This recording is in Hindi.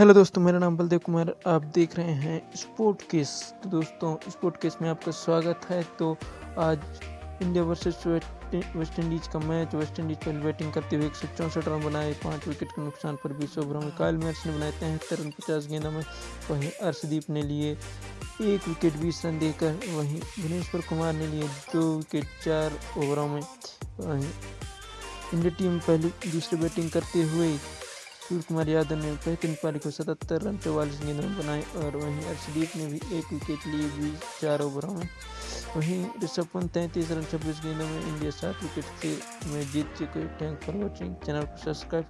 हेलो दोस्तों, मेरा नाम बलदेव कुमार, आप देख रहे हैं स्पोर्ट केस तो दोस्तों स्पोर्ट केस में आपका स्वागत है। तो आज इंडिया वर्सेस वेस्ट इंडीज का मैच वेस्ट इंडीज पहले बैटिंग करते हुए एक सौ चौंसठ रन बनाए, पाँच विकेट के नुकसान पर बीस ओवरों में कायल मैच ने बनाए तिहत्तर रन, पचास गेंदों में। वहीं अर्शदीप ने लिए एक विकेट बीस रन देकर। वहीं भुवनेश्वर कुमार ने लिए दो विकेट चार ओवरों में। वहीं इंडिया टीम पहले, दूसरी बैटिंग करते हुए कुमार यादव ने बेहतरीन पारी को सतहत्तर रन, चौवालीस गेंदों में बनाए और वहीं अर्शदीप ने भी एक विकेट लिए भी चार ओवरों में। वहीं ऋषभ पंत तैंतीस रन, छब्बीस गेंदों में इंडिया सात विकेट से में जीत चुके थैंक फॉर वॉचिंग। चैनल को सब्सक्राइब